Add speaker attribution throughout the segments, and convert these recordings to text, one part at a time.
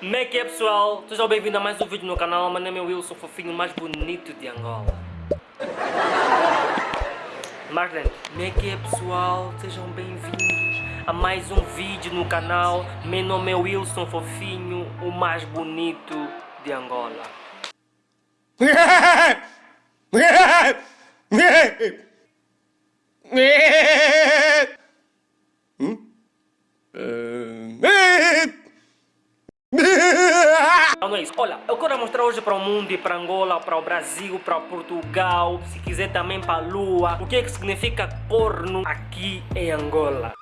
Speaker 1: Como é que é pessoal? Sejam bem-vindos a mais um vídeo no canal. Meu nome é Wilson, fofinho mais bonito de Angola. Marlene, como é que é pessoal? Sejam bem-vindos a mais um vídeo no canal. Meu nome é Wilson, fofinho, o mais bonito de Angola. Não, é isso. Olha, eu quero mostrar hoje para o mundo e para Angola, para o Brasil, para Portugal, se quiser também para a Lua, o que é que significa corno aqui em Angola.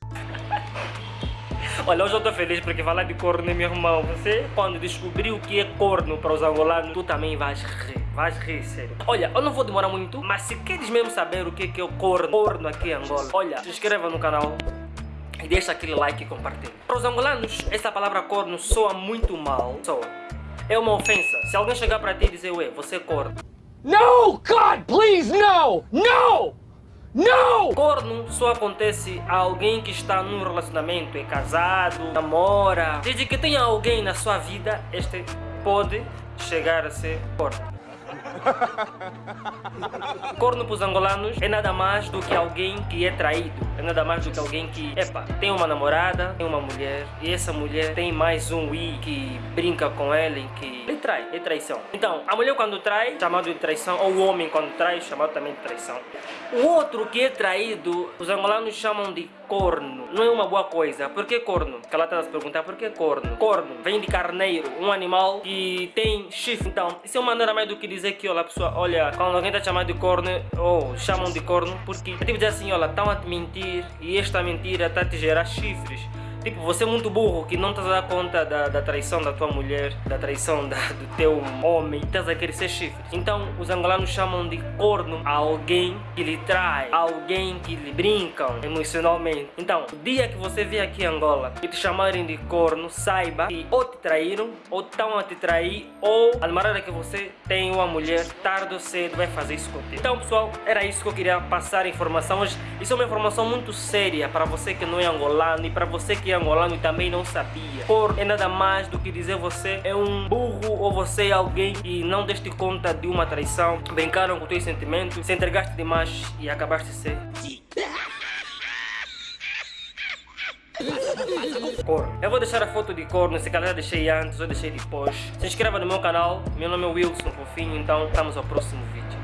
Speaker 1: Olha, hoje eu estou feliz porque falar de corno, meu irmão, você quando descobriu o que é corno para os angolanos, tu também vais rir. Vais rir, sério. Olha, eu não vou demorar muito, mas se queres mesmo saber o que é, que é o corno, corno aqui em Angola, olha, se inscreva no canal, e deixa aquele like e compartilha. Para os angolanos, essa palavra corno soa muito mal. Soa. É uma ofensa. Se alguém chegar para ti e dizer, ué, você é corno.
Speaker 2: No! God, please, no! No! No!
Speaker 1: Corno só acontece a alguém que está num relacionamento, é casado, namora. Desde que tenha alguém na sua vida, este pode chegar a ser corno. Corno para os angolanos é nada mais do que alguém que é traído. É nada mais do que alguém que, epa, tem uma namorada, tem uma mulher, e essa mulher tem mais um i que brinca com ela e que ele trai, é traição. Então, a mulher quando trai, chamado de traição, ou o homem quando trai, chamado também de traição. O outro que é traído, os angolanos chamam de corno. Não é uma boa coisa. Por que corno? Que ela está se perguntar, por que corno? Corno vem de carneiro, um animal que tem chifre. Então, isso é uma maneira mais do que dizer que, olha, pessoa, olha, quando alguém está chamando de corno, ou chamam de corno, porque é tipo dizer assim, olha, estão a te mentir e esta mentira está a te gerar chifres. Tipo, você é muito burro que não estás a dar conta da, da traição da tua mulher, da traição da, do teu homem, estás a querer ser chifre. Então, os angolanos chamam de corno a alguém que lhe trai, alguém que lhe brincam emocionalmente. Então, o dia que você vier aqui em Angola e te chamarem de corno, saiba que ou te traíram, ou estão a te trair, ou a namorada que você tem uma mulher, tarde ou cedo vai fazer isso contigo. Então, pessoal, era isso que eu queria passar a informação hoje. Isso é uma informação muito séria para você que não é angolano e para você que angolano e também não sabia. Por é nada mais do que dizer você é um burro ou você é alguém que não deste conta de uma traição, brincaram com teus sentimentos, se entregaste demais e acabaste de ser Corno. Eu vou deixar a foto de corno, se calhar deixei antes ou deixei depois. Se inscreva no meu canal, meu nome é Wilson Fofinho, então estamos ao próximo vídeo.